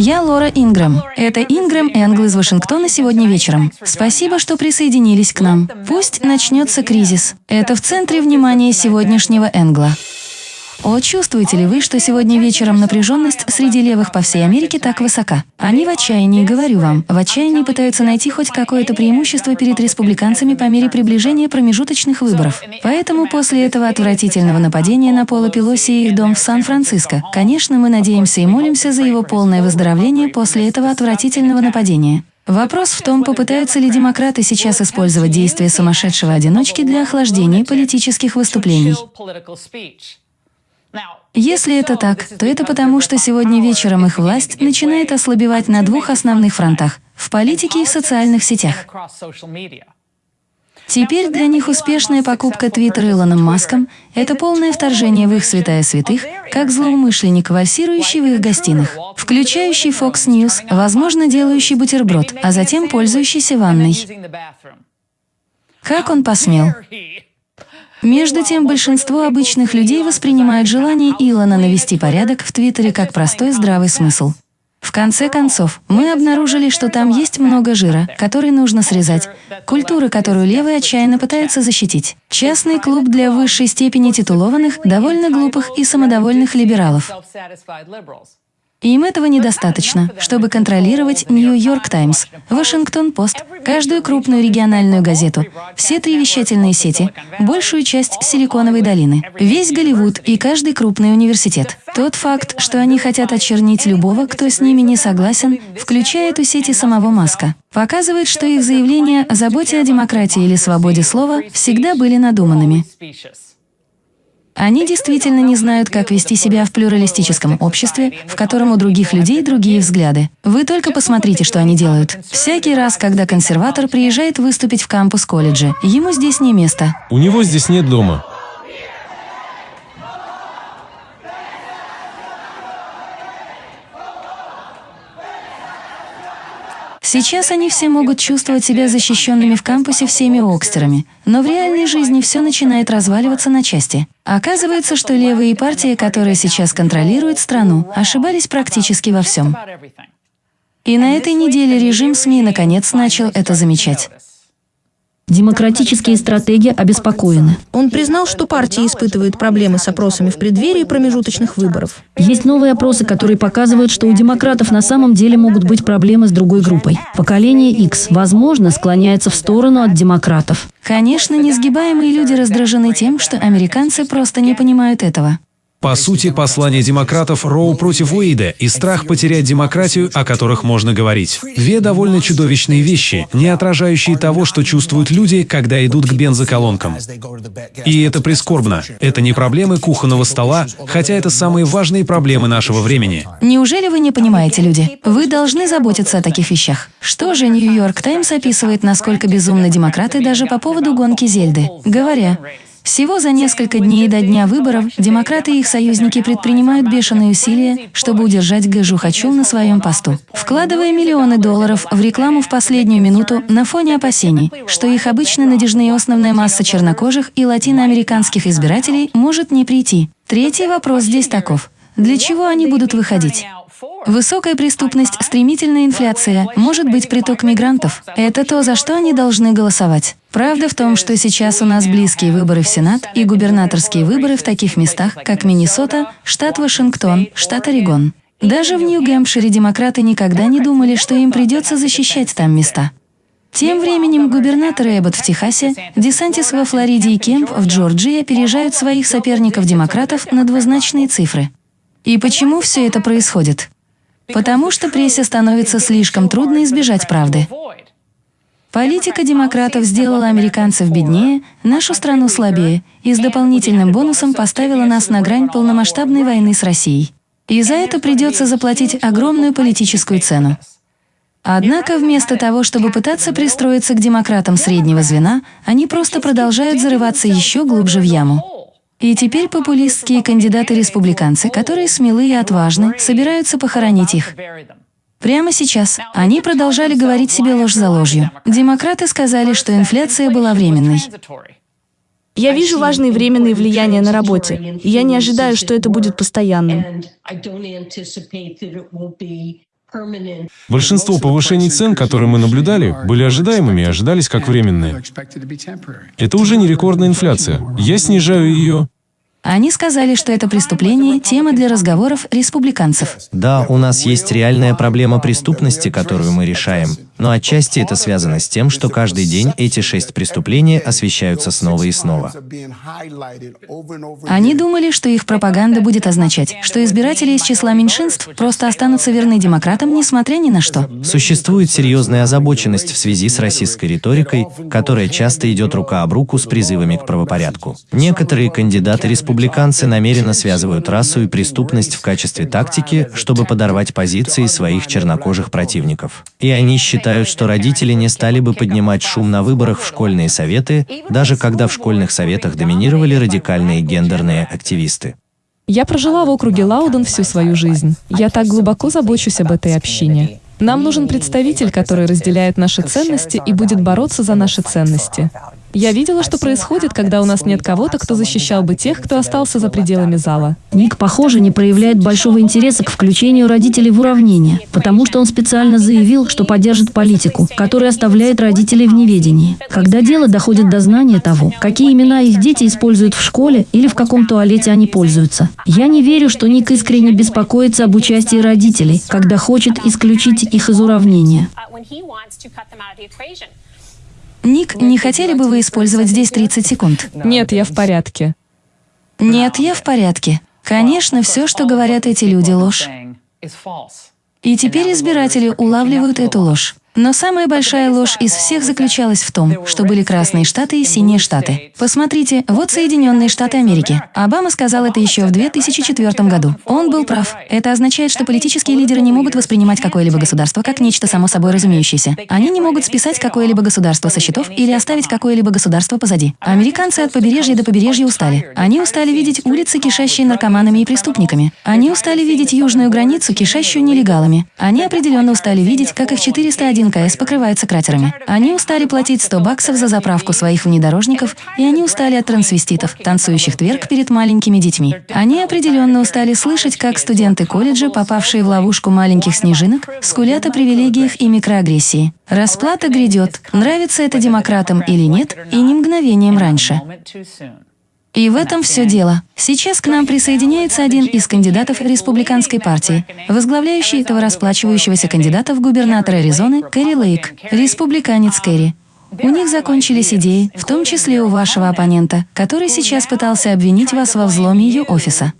Я Лора Ингрэм. Это Ингрэм Энгл из Вашингтона сегодня вечером. Спасибо, что присоединились к нам. Пусть начнется кризис. Это в центре внимания сегодняшнего Энгла. О, чувствуете ли вы, что сегодня вечером напряженность среди левых по всей Америке так высока? Они в отчаянии, говорю вам, в отчаянии пытаются найти хоть какое-то преимущество перед республиканцами по мере приближения промежуточных выборов. Поэтому после этого отвратительного нападения на Пола Пелоси и их дом в Сан-Франциско, конечно, мы надеемся и молимся за его полное выздоровление после этого отвратительного нападения. Вопрос в том, попытаются ли демократы сейчас использовать действия сумасшедшего одиночки для охлаждения политических выступлений. Если это так, то это потому, что сегодня вечером их власть начинает ослабевать на двух основных фронтах – в политике и в социальных сетях. Теперь для них успешная покупка Твиттера Илоном Маском – это полное вторжение в их святая святых, как злоумышленник, вальсирующий в их гостиных, включающий Fox News, возможно, делающий бутерброд, а затем пользующийся ванной. Как он посмел? Между тем, большинство обычных людей воспринимают желание Илона навести порядок в Твиттере как простой здравый смысл. В конце концов, мы обнаружили, что там есть много жира, который нужно срезать, культура, которую левые отчаянно пытаются защитить. Частный клуб для высшей степени титулованных, довольно глупых и самодовольных либералов. Им этого недостаточно, чтобы контролировать Нью-Йорк Таймс, Вашингтон-Пост, каждую крупную региональную газету, все три вещательные сети, большую часть Силиконовой долины, весь Голливуд и каждый крупный университет. Тот факт, что они хотят очернить любого, кто с ними не согласен, включая эту сеть и самого Маска, показывает, что их заявления о заботе о демократии или свободе слова всегда были надуманными. Они действительно не знают, как вести себя в плюралистическом обществе, в котором у других людей другие взгляды. Вы только посмотрите, что они делают. Всякий раз, когда консерватор приезжает выступить в кампус колледжа, ему здесь не место. У него здесь нет дома. Сейчас они все могут чувствовать себя защищенными в кампусе всеми окстерами, но в реальной жизни все начинает разваливаться на части. Оказывается, что левые партии, которые сейчас контролируют страну, ошибались практически во всем. И на этой неделе режим СМИ наконец начал это замечать. Демократические стратегии обеспокоены. Он признал, что партия испытывает проблемы с опросами в преддверии промежуточных выборов. Есть новые опросы, которые показывают, что у демократов на самом деле могут быть проблемы с другой группой. Поколение X, возможно, склоняется в сторону от демократов. Конечно, несгибаемые люди раздражены тем, что американцы просто не понимают этого. По сути, послание демократов Роу против Уэйда и страх потерять демократию, о которых можно говорить. Две довольно чудовищные вещи, не отражающие того, что чувствуют люди, когда идут к бензоколонкам. И это прискорбно. Это не проблемы кухонного стола, хотя это самые важные проблемы нашего времени. Неужели вы не понимаете, люди? Вы должны заботиться о таких вещах. Что же Нью-Йорк Таймс описывает, насколько безумны демократы даже по поводу гонки Зельды, говоря, всего за несколько дней до дня выборов демократы и их союзники предпринимают бешеные усилия, чтобы удержать Гэжу Хачу на своем посту, вкладывая миллионы долларов в рекламу в последнюю минуту на фоне опасений, что их обычно надежная основная масса чернокожих и латиноамериканских избирателей может не прийти. Третий вопрос здесь таков. Для чего они будут выходить? Высокая преступность, стремительная инфляция, может быть приток мигрантов. Это то, за что они должны голосовать. Правда в том, что сейчас у нас близкие выборы в Сенат и губернаторские выборы в таких местах, как Миннесота, штат Вашингтон, штат Орегон. Даже в Нью-Гэмпшире демократы никогда не думали, что им придется защищать там места. Тем временем губернатор Эббот в Техасе, Десантис во Флориде и Кемп в Джорджии опережают своих соперников-демократов на двузначные цифры. И почему все это происходит? Потому что прессе становится слишком трудно избежать правды. Политика демократов сделала американцев беднее, нашу страну слабее и с дополнительным бонусом поставила нас на грань полномасштабной войны с Россией. И за это придется заплатить огромную политическую цену. Однако вместо того, чтобы пытаться пристроиться к демократам среднего звена, они просто продолжают зарываться еще глубже в яму. И теперь популистские кандидаты-республиканцы, которые смелые и отважны, собираются похоронить их. Прямо сейчас они продолжали говорить себе ложь за ложью. Демократы сказали, что инфляция была временной. Я вижу важные временные влияния на работе, и я не ожидаю, что это будет постоянным. Большинство повышений цен, которые мы наблюдали, были ожидаемыми и ожидались как временные. Это уже не рекордная инфляция. Я снижаю ее, Они сказали, что это преступление – тема для разговоров республиканцев. Да, у нас есть реальная проблема преступности, которую мы решаем. Но отчасти это связано с тем, что каждый день эти шесть преступлений освещаются снова и снова. Они думали, что их пропаганда будет означать, что избиратели из числа меньшинств просто останутся верны демократам, несмотря ни на что. Существует серьезная озабоченность в связи с российской риторикой, которая часто идет рука об руку с призывами к правопорядку. Некоторые кандидаты-республиканцы намеренно связывают расу и преступность в качестве тактики, чтобы подорвать позиции своих чернокожих противников. И они считают, что родители не стали бы поднимать шум на выборах в школьные советы, даже когда в школьных советах доминировали радикальные гендерные активисты. Я прожила в округе Лауден всю свою жизнь. Я так глубоко забочусь об этой общине. Нам нужен представитель, который разделяет наши ценности и будет бороться за наши ценности. Я видела, что происходит, когда у нас нет кого-то, кто защищал бы тех, кто остался за пределами зала. Ник, похоже, не проявляет большого интереса к включению родителей в уравнение, потому что он специально заявил, что поддержит политику, которая оставляет родителей в неведении. Когда дело доходит до знания того, какие имена их дети используют в школе или в каком туалете они пользуются. Я не верю, что Ник искренне беспокоится об участии родителей, когда хочет исключить их из уравнения. Ник, не хотели бы вы использовать здесь 30 секунд? Нет, я в порядке. Нет, я в порядке. Конечно, все, что говорят эти люди, ложь. И теперь избиратели улавливают эту ложь. Но самая большая ложь из всех заключалась в том, что были красные штаты и синие штаты. Посмотрите, вот Соединенные Штаты Америки. Обама сказал это еще в 2004 году. Он был прав. Это означает, что политические лидеры не могут воспринимать какое-либо государство как нечто само собой разумеющееся. Они не могут списать какое-либо государство со счетов или оставить какое-либо государство позади. Американцы от побережья до побережья устали. Они устали видеть улицы, кишащие наркоманами и преступниками. Они устали видеть южную границу, кишащую нелегалами. Они определенно устали видеть, как их 401 КС покрывается кратерами. Они устали платить 100 баксов за заправку своих внедорожников, и они устали от трансвеститов, танцующих тверк перед маленькими детьми. Они определенно устали слышать, как студенты колледжа, попавшие в ловушку маленьких снежинок, скулят о привилегиях и микроагрессии. Расплата грядет, нравится это демократам или нет, и не мгновением раньше. И в этом все дело. Сейчас к нам присоединяется один из кандидатов республиканской партии, возглавляющий этого расплачивающегося кандидата в губернатора Аризоны Кэрри Лейк, республиканец Кэрри. У них закончились идеи, в том числе у вашего оппонента, который сейчас пытался обвинить вас во взломе ее офиса.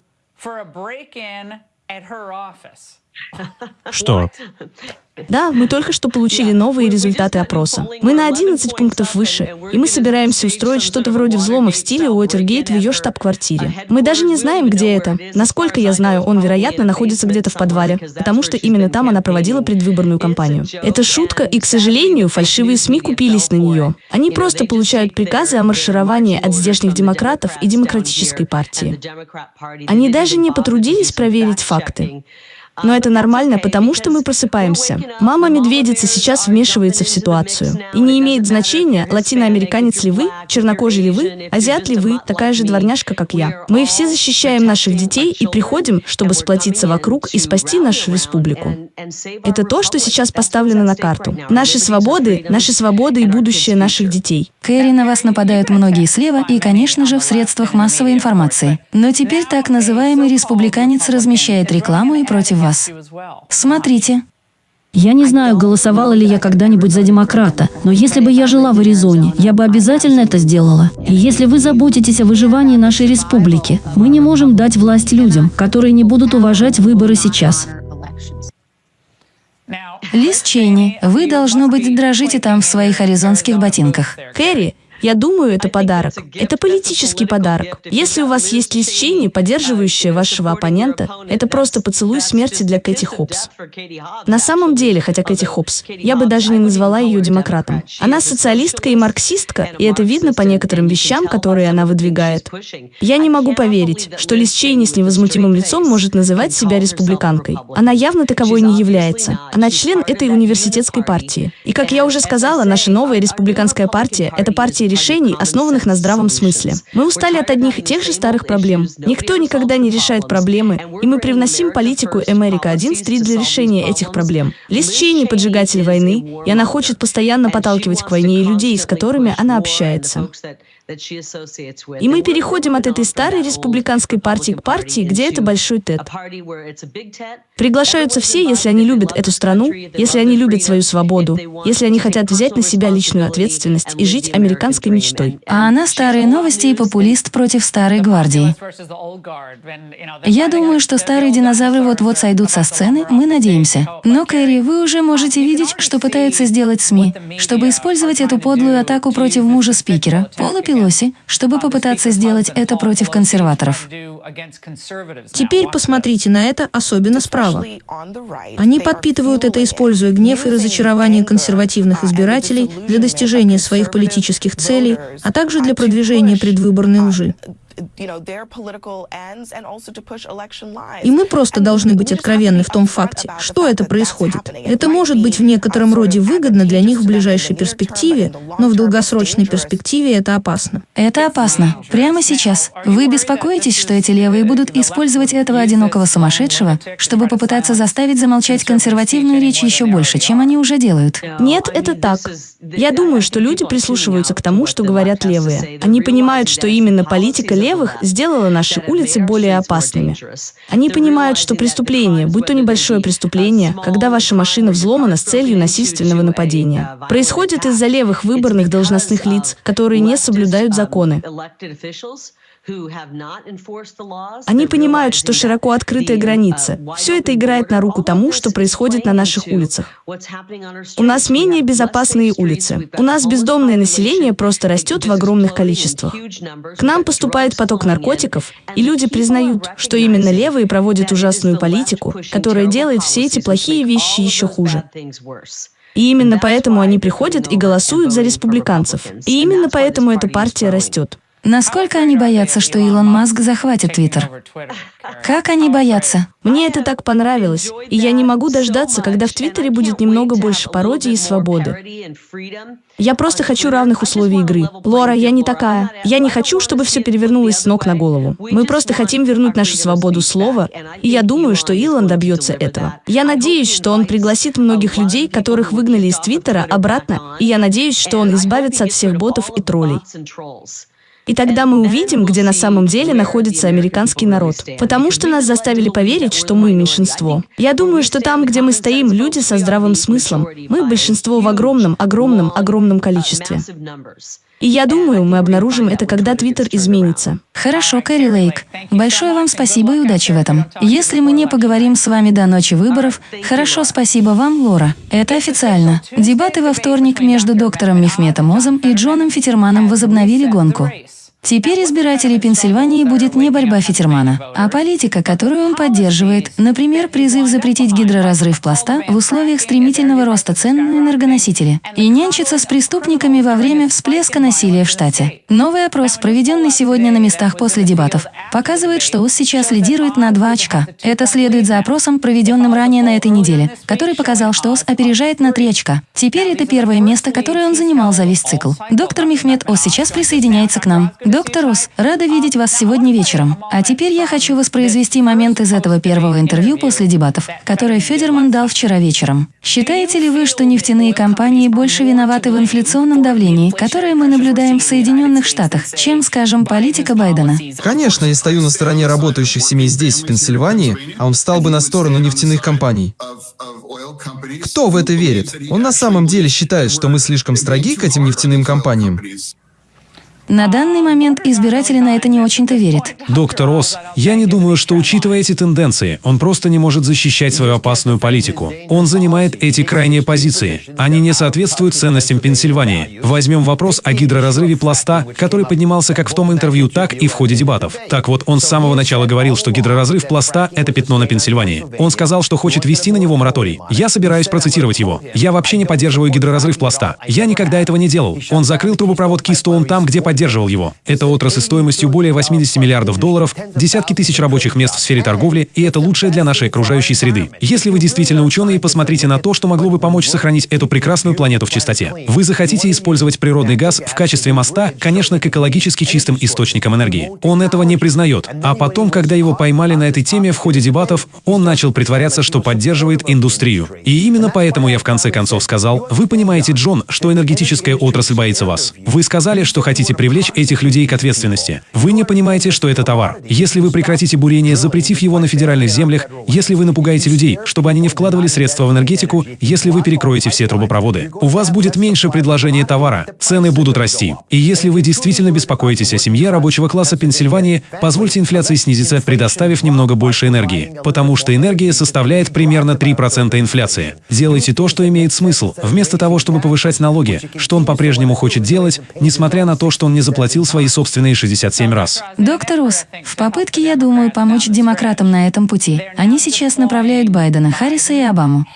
Что? Да, мы только что получили новые результаты опроса. Мы на 11 пунктов выше, и мы собираемся устроить что-то вроде взлома в стиле Уотергейт в ее штаб-квартире. Мы даже не знаем, где это. Насколько я знаю, он, вероятно, находится где-то в подвале, потому что именно там она проводила предвыборную кампанию. Это шутка, и, к сожалению, фальшивые СМИ купились на нее. Они просто получают приказы о маршировании от здешних демократов и демократической партии. Они даже не потрудились проверить факты. Но это нормально, потому что мы просыпаемся. Мама-медведица сейчас вмешивается в ситуацию. И не имеет значения, латиноамериканец ли вы, чернокожий ли вы, азиат ли вы, такая же дворняжка, как я. Мы все защищаем наших детей и приходим, чтобы сплотиться вокруг и спасти нашу республику. Это то, что сейчас поставлено на карту. Наши свободы, наши свободы и будущее наших детей. Кэрри, на вас нападают многие слева и, конечно же, в средствах массовой информации. Но теперь так называемый республиканец размещает рекламу и против вас. Смотрите. Я не знаю, голосовала ли я когда-нибудь за демократа, но если бы я жила в Аризоне, я бы обязательно это сделала. И если вы заботитесь о выживании нашей республики, мы не можем дать власть людям, которые не будут уважать выборы сейчас. Лиз Чейни, вы, должно быть, дрожите там в своих аризонских ботинках. Кэрри, я думаю, это подарок. Это политический подарок. Если у вас есть Лиз Чейни, поддерживающая вашего оппонента, это просто поцелуй смерти для Кэти Хопс. На самом деле, хотя Кэти Хопс, я бы даже не назвала ее демократом. Она социалистка и марксистка, и это видно по некоторым вещам, которые она выдвигает. Я не могу поверить, что Лиз Чейни с невозмутимым лицом может называть себя республиканкой. Она явно таковой не является. Она член этой университетской партии. И, как я уже сказала, наша новая республиканская партия – это партия решений, основанных на здравом смысле. Мы устали от одних и тех же старых проблем. Никто никогда не решает проблемы, и мы привносим политику Америка-1 для решения этих проблем. Лиз Чейни – поджигатель войны, и она хочет постоянно подталкивать к войне и людей, с которыми она общается. И мы переходим от этой старой республиканской партии к партии, где это большой ТЭД. Приглашаются все, если они любят эту страну, если они любят свою свободу, если они хотят взять на себя личную ответственность и жить американской мечтой. А она старые новости и популист против старой гвардии. Я думаю, что старые динозавры вот-вот сойдут со сцены, мы надеемся. Но, Кэрри, вы уже можете видеть, что пытаются сделать СМИ, чтобы использовать эту подлую атаку против мужа спикера, Пола Пелоси, чтобы попытаться сделать это против консерваторов. Теперь посмотрите на это, особенно справа. Они подпитывают это, используя гнев и разочарование консервативных избирателей для достижения своих политических целей, а также для продвижения предвыборной лжи. И мы просто должны быть откровенны в том факте, что это происходит. Это может быть в некотором роде выгодно для них в ближайшей перспективе, но в долгосрочной перспективе это опасно. Это опасно. Прямо сейчас. Вы беспокоитесь, что эти левые будут использовать этого одинокого сумасшедшего, чтобы попытаться заставить замолчать консервативную речь еще больше, чем они уже делают? Нет, это так. Я думаю, что люди прислушиваются к тому, что говорят левые. Они понимают, что именно политика левых сделала наши улицы более опасными. Они понимают, что преступление, будь то небольшое преступление, когда ваша машина взломана с целью насильственного нападения, происходит из-за левых выборных должностных лиц, которые не соблюдают законы. Они понимают, что широко открытая граница. Все это играет на руку тому, что происходит на наших улицах. У нас менее безопасные улицы. У нас бездомное население просто растет в огромных количествах. К нам поступает поток наркотиков, и люди признают, что именно левые проводят ужасную политику, которая делает все эти плохие вещи еще хуже. И именно поэтому они приходят и голосуют за республиканцев. И именно поэтому эта партия растет. Насколько они боятся, что Илон Маск захватит Твиттер? Как они боятся? Мне это так понравилось, и я не могу дождаться, когда в Твиттере будет немного больше пародии и свободы. Я просто хочу равных условий игры. Лора, я не такая. Я не хочу, чтобы все перевернулось с ног на голову. Мы просто хотим вернуть нашу свободу слова, и я думаю, что Илон добьется этого. Я надеюсь, что он пригласит многих людей, которых выгнали из Твиттера, обратно, и я надеюсь, что он избавится от всех ботов и троллей. И тогда мы увидим, где на самом деле находится американский народ. Потому что нас заставили поверить, что мы меньшинство. Я думаю, что там, где мы стоим, люди со здравым смыслом. Мы большинство в огромном, огромном, огромном количестве. И я думаю, мы обнаружим это, когда Твиттер изменится. Хорошо, Кэрри Лейк. Большое вам спасибо и удачи в этом. Если мы не поговорим с вами до ночи выборов, хорошо, спасибо вам, Лора. Это официально. Дебаты во вторник между доктором Мехметом Озом и Джоном Фитерманом возобновили гонку. Теперь избирателей Пенсильвании будет не борьба Фитермана, а политика, которую он поддерживает, например, призыв запретить гидроразрыв пласта в условиях стремительного роста цен на энергоносители и нянчиться с преступниками во время всплеска насилия в штате. Новый опрос, проведенный сегодня на местах после дебатов, показывает, что ОС сейчас лидирует на 2 очка. Это следует за опросом, проведенным ранее на этой неделе, который показал, что ОС опережает на 3 очка. Теперь это первое место, которое он занимал за весь цикл. Доктор Мехмед ОС сейчас присоединяется к нам. Доктор Ос, рада видеть вас сегодня вечером. А теперь я хочу воспроизвести момент из этого первого интервью после дебатов, которое Федерман дал вчера вечером. Считаете ли вы, что нефтяные компании больше виноваты в инфляционном давлении, которое мы наблюдаем в Соединенных Штатах, чем, скажем, политика Байдена? Конечно, я стою на стороне работающих семей здесь, в Пенсильвании, а он встал бы на сторону нефтяных компаний. Кто в это верит? Он на самом деле считает, что мы слишком строги к этим нефтяным компаниям. На данный момент избиратели на это не очень-то верят. Доктор Росс, я не думаю, что, учитывая эти тенденции, он просто не может защищать свою опасную политику. Он занимает эти крайние позиции. Они не соответствуют ценностям Пенсильвании. Возьмем вопрос о гидроразрыве пласта, который поднимался как в том интервью, так и в ходе дебатов. Так вот, он с самого начала говорил, что гидроразрыв пласта — это пятно на Пенсильвании. Он сказал, что хочет вести на него мораторий. Я собираюсь процитировать его. «Я вообще не поддерживаю гидроразрыв пласта. Я никогда этого не делал. Он закрыл трубопровод Кистоун там, где поддерживал поддерживал его. Это отрасль стоимостью более 80 миллиардов долларов, десятки тысяч рабочих мест в сфере торговли, и это лучшее для нашей окружающей среды. Если вы действительно ученые, посмотрите на то, что могло бы помочь сохранить эту прекрасную планету в чистоте. Вы захотите использовать природный газ в качестве моста, конечно, к экологически чистым источникам энергии. Он этого не признает. А потом, когда его поймали на этой теме в ходе дебатов, он начал притворяться, что поддерживает индустрию. И именно поэтому я в конце концов сказал, вы понимаете, Джон, что энергетическая отрасль боится вас. Вы сказали, что хотите привлечь этих людей к ответственности. Вы не понимаете, что это товар. Если вы прекратите бурение, запретив его на федеральных землях, если вы напугаете людей, чтобы они не вкладывали средства в энергетику, если вы перекроете все трубопроводы, у вас будет меньше предложения товара, цены будут расти. И если вы действительно беспокоитесь о семье рабочего класса Пенсильвании, позвольте инфляции снизиться, предоставив немного больше энергии. Потому что энергия составляет примерно 3% инфляции. Делайте то, что имеет смысл, вместо того, чтобы повышать налоги, что он по-прежнему хочет делать, несмотря на то, что он не заплатил свои собственные 67 раз. Доктор Ус, в попытке, я думаю, помочь демократам на этом пути, они сейчас направляют Байдена, Харриса и Обаму.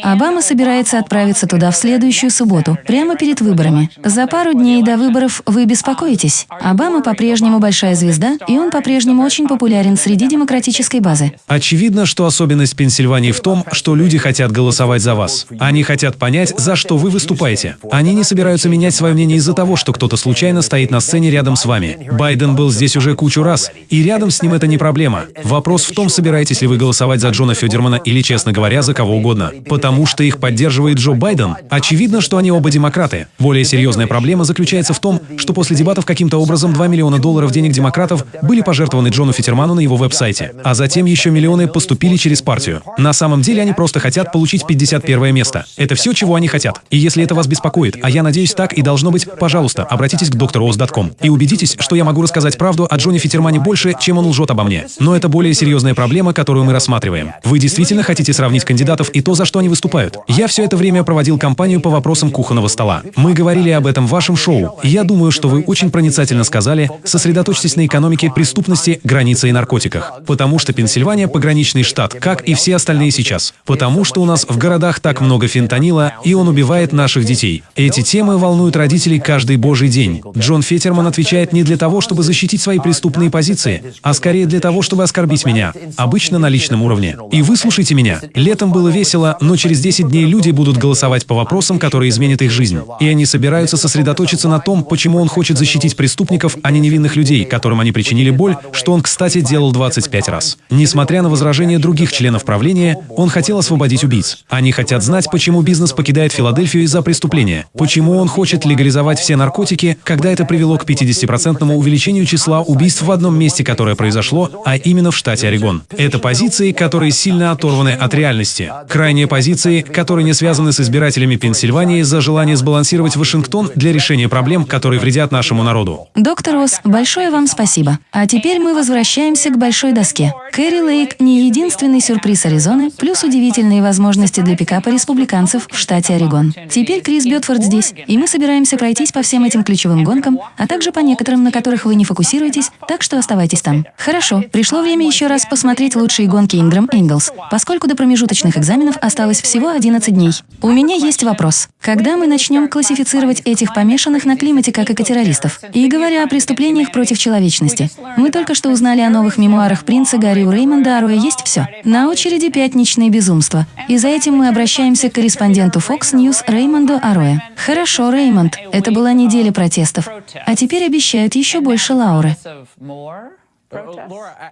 Обама собирается отправиться туда в следующую субботу, прямо перед выборами. За пару дней до выборов вы беспокоитесь. Обама по-прежнему большая звезда, и он по-прежнему очень популярен среди демократической базы. Очевидно, что особенность Пенсильвании в том, что люди хотят голосовать за вас. Они хотят понять, за что вы выступаете. Они не собираются менять свое мнение из-за того, что кто-то случайно стоит на сцене рядом с вами. Байден был здесь уже кучу раз, и рядом с ним это не проблема. Вопрос в том, собираетесь ли вы голосовать за Джона Федермана или, честно говоря, за кого угодно потому что их поддерживает Джо Байден. Очевидно, что они оба демократы. Более серьезная проблема заключается в том, что после дебатов каким-то образом 2 миллиона долларов денег демократов были пожертвованы Джону Фитерману на его веб-сайте, а затем еще миллионы поступили через партию. На самом деле они просто хотят получить 51 место. Это все, чего они хотят. И если это вас беспокоит, а я надеюсь так и должно быть, пожалуйста, обратитесь к drOS.com и убедитесь, что я могу рассказать правду о Джоне Фитермане больше, чем он лжет обо мне. Но это более серьезная проблема, которую мы рассматриваем. Вы действительно хотите сравнить кандидатов и то, за что они выступают. Я все это время проводил кампанию по вопросам кухонного стола. Мы говорили об этом в вашем шоу, я думаю, что вы очень проницательно сказали, сосредоточьтесь на экономике, преступности, границе и наркотиках. Потому что Пенсильвания – пограничный штат, как и все остальные сейчас. Потому что у нас в городах так много фентанила, и он убивает наших детей. Эти темы волнуют родителей каждый божий день. Джон Фетерман отвечает не для того, чтобы защитить свои преступные позиции, а скорее для того, чтобы оскорбить меня. Обычно на личном уровне. И выслушайте меня. Летом было весело, но через 10 дней люди будут голосовать по вопросам, которые изменят их жизнь. И они собираются сосредоточиться на том, почему он хочет защитить преступников, а не невинных людей, которым они причинили боль, что он, кстати, делал 25 раз. Несмотря на возражения других членов правления, он хотел освободить убийц. Они хотят знать, почему бизнес покидает Филадельфию из-за преступления, почему он хочет легализовать все наркотики, когда это привело к 50% увеличению числа убийств в одном месте, которое произошло, а именно в штате Орегон. Это позиции, которые сильно оторваны от реальности. Крайние позиции, которые не связаны с избирателями Пенсильвании за желание сбалансировать Вашингтон для решения проблем, которые вредят нашему народу. Доктор Росс, большое вам спасибо. А теперь мы возвращаемся к большой доске. Кэрри Лейк не единственный сюрприз Аризоны, плюс удивительные возможности для пикапа республиканцев в штате Орегон. Теперь Крис Бетфорд здесь, и мы собираемся пройтись по всем этим ключевым гонкам, а также по некоторым, на которых вы не фокусируетесь, так что оставайтесь там. Хорошо, пришло время еще раз посмотреть лучшие гонки Инграм Инглс, поскольку до промежуточных экзаменов осталось всего 11 дней. У меня есть вопрос. Когда мы начнем классифицировать этих помешанных на климате как экотеррористов? И говоря о преступлениях против человечности, мы только что узнали о новых мемуарах принца Гарри Реймонда Аруэ есть все. На очереди пятничные безумства. И за этим мы обращаемся к корреспонденту Fox News Реймонду Аруэ. Хорошо, Реймонд, это была неделя протестов. А теперь обещают еще больше Лауры.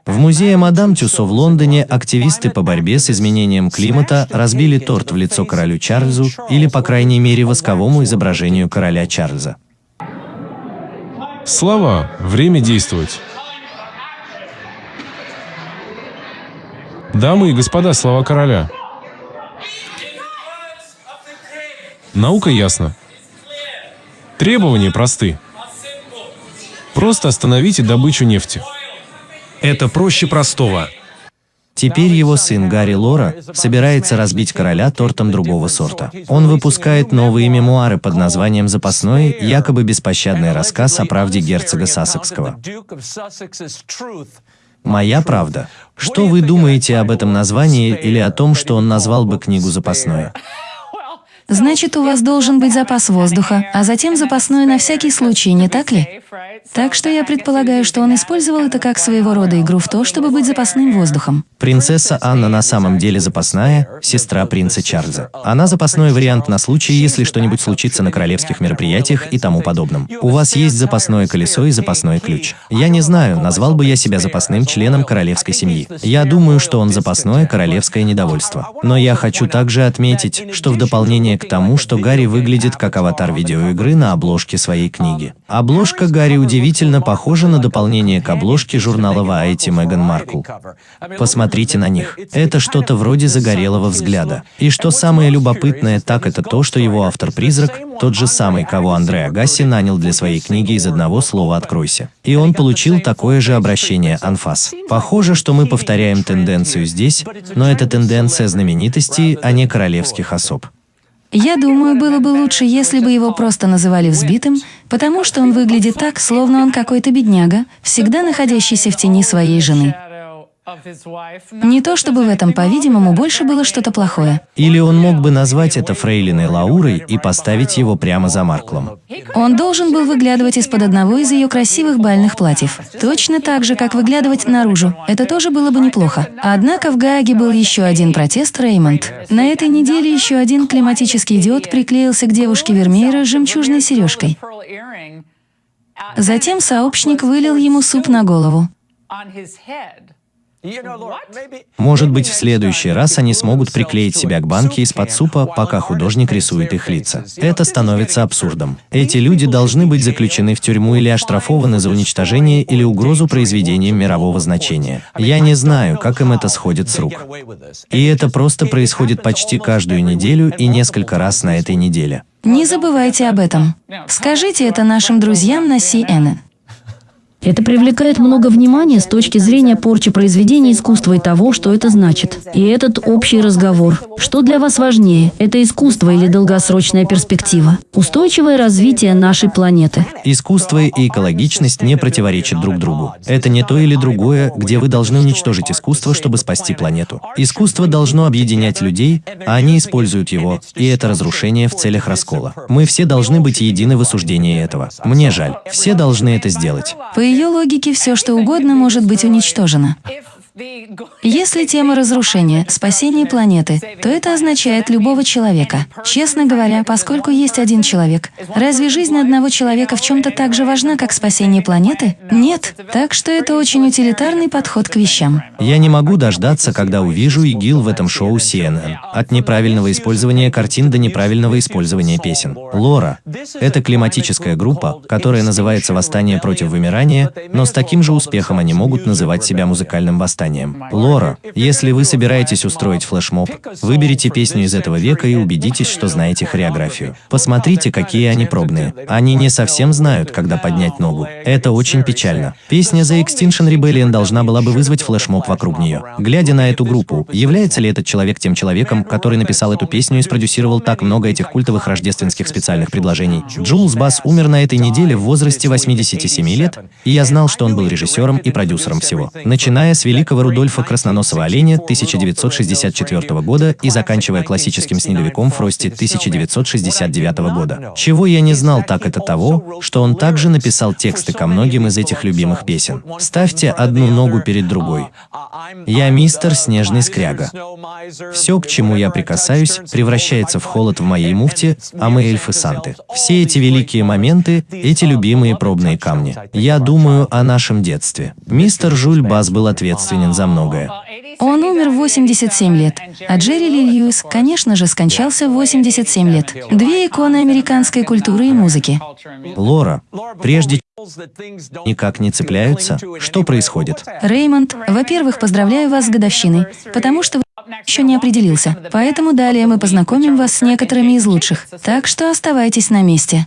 В музее Мадам Тюсо в Лондоне активисты по борьбе с изменением климата разбили торт в лицо королю Чарльзу или, по крайней мере, восковому изображению короля Чарльза. Слова. Время действовать. Дамы и господа, слова короля. Наука ясна. Требования просты. Просто остановите добычу нефти. Это проще простого. Теперь его сын Гарри Лора собирается разбить короля тортом другого сорта. Он выпускает новые мемуары под названием «Запасной», якобы беспощадный рассказ о правде герцога Сассекского. «Моя правда». Что вы думаете об этом названии или о том, что он назвал бы книгу «Запасной»? Значит, у вас должен быть запас воздуха, а затем запасной на всякий случай, не так ли? Так что я предполагаю, что он использовал это как своего рода игру в то, чтобы быть запасным воздухом. Принцесса Анна на самом деле запасная, сестра принца Чарльза. Она запасной вариант на случай, если что-нибудь случится на королевских мероприятиях и тому подобном. У вас есть запасное колесо и запасной ключ. Я не знаю, назвал бы я себя запасным членом королевской семьи. Я думаю, что он запасное королевское недовольство. Но я хочу также отметить, что в дополнение к тому, что Гарри выглядит как аватар видеоигры на обложке своей книги. Обложка Гарри удивительно похожа на дополнение к обложке журнала Variety Меган Маркл. Посмотрите на них. Это что-то вроде загорелого взгляда. И что самое любопытное, так это то, что его автор-призрак – тот же самый, кого Андре Агаси нанял для своей книги из одного слова «Откройся». И он получил такое же обращение «Анфас». Похоже, что мы повторяем тенденцию здесь, но это тенденция знаменитостей, а не королевских особ. Я думаю, было бы лучше, если бы его просто называли взбитым, потому что он выглядит так, словно он какой-то бедняга, всегда находящийся в тени своей жены. Не то чтобы в этом, по-видимому, больше было что-то плохое. Или он мог бы назвать это фрейлиной Лаурой и поставить его прямо за Марклом. Он должен был выглядывать из-под одного из ее красивых бальных платьев. Точно так же, как выглядывать наружу. Это тоже было бы неплохо. Однако в Гааге был еще один протест Реймонд. На этой неделе еще один климатический идиот приклеился к девушке Вермеера с жемчужной сережкой. Затем сообщник вылил ему суп на голову. Может быть, в следующий раз они смогут приклеить себя к банке из-под супа, пока художник рисует их лица. Это становится абсурдом. Эти люди должны быть заключены в тюрьму или оштрафованы за уничтожение или угрозу произведением мирового значения. Я не знаю, как им это сходит с рук. И это просто происходит почти каждую неделю и несколько раз на этой неделе. Не забывайте об этом. Скажите это нашим друзьям на CNN. Это привлекает много внимания с точки зрения порчи произведения искусства и того, что это значит. И этот общий разговор. Что для вас важнее, это искусство или долгосрочная перспектива? Устойчивое развитие нашей планеты. Искусство и экологичность не противоречат друг другу. Это не то или другое, где вы должны уничтожить искусство, чтобы спасти планету. Искусство должно объединять людей, а они используют его, и это разрушение в целях раскола. Мы все должны быть едины в осуждении этого. Мне жаль. Все должны это сделать. Ее логике, все что угодно может быть уничтожено. Если тема разрушения, спасения планеты, то это означает любого человека. Честно говоря, поскольку есть один человек, разве жизнь одного человека в чем-то так же важна, как спасение планеты? Нет. Так что это очень утилитарный подход к вещам. Я не могу дождаться, когда увижу ИГИЛ в этом шоу CNN. От неправильного использования картин до неправильного использования песен. Лора — это климатическая группа, которая называется «Восстание против вымирания», но с таким же успехом они могут называть себя музыкальным восстанием восстанием. Лора, если вы собираетесь устроить флешмоб, выберите песню из этого века и убедитесь, что знаете хореографию. Посмотрите, какие они пробные. Они не совсем знают, когда поднять ногу. Это очень печально. Песня The Extinction Rebellion должна была бы вызвать флешмоб вокруг нее. Глядя на эту группу, является ли этот человек тем человеком, который написал эту песню и спродюсировал так много этих культовых рождественских специальных предложений? Джулс Басс умер на этой неделе в возрасте 87 лет, и я знал, что он был режиссером и продюсером всего. Начиная с великого великого Рудольфа Красноносого оленя 1964 года и заканчивая классическим снеговиком Фрости 1969 года. Чего я не знал, так это того, что он также написал тексты ко многим из этих любимых песен. Ставьте одну ногу перед другой. Я мистер Снежный Скряга. Все, к чему я прикасаюсь, превращается в холод в моей муфте, а мы эльфы Санты. Все эти великие моменты, эти любимые пробные камни. Я думаю о нашем детстве. Мистер Жюль Бас был ответственен ответственен за многое. Он умер в 87 лет, а Джерри Ли Льюис, конечно же, скончался в 87 лет. Две иконы американской культуры и музыки. Лора, прежде никак не цепляются, что происходит? Реймонд, во-первых, поздравляю вас с годовщиной, потому что еще не определился. Поэтому далее мы познакомим вас с некоторыми из лучших. Так что оставайтесь на месте.